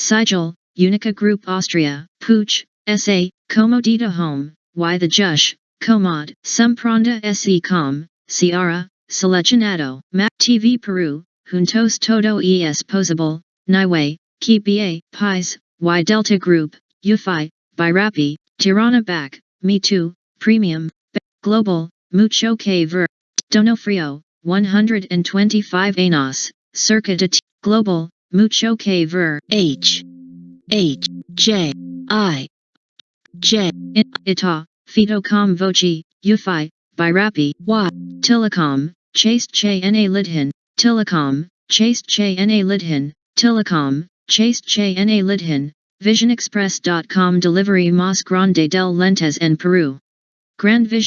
Sigel, UNIQA Group Austria, Pooch, SA, Comodita Home, Y the Jush, Comod, Sumpronda SE Com, Ciara, Seleccionado, Mac TV Peru, Juntos Todo es Posable, Niway, KBA, Pies, Y Delta Group, UFI, Birapi, Tirana Bank, Me Too, Premium, Global, Mucho Que Ver, D'Onofrio, 125 Anos, Circa de T- Global, Mucho Que Ver, H. H. J. I. J. Ita, Fitocom Voci, UFI, Birapi, Y. Telecom, Chaste Che Na Lidhin, Telecom, Chaste Che Na Lidhin, Telecom, Chaste Che Na Lidhin, VisionExpress.com Delivery Mas Grande del Lentes en Peru. Grand Vision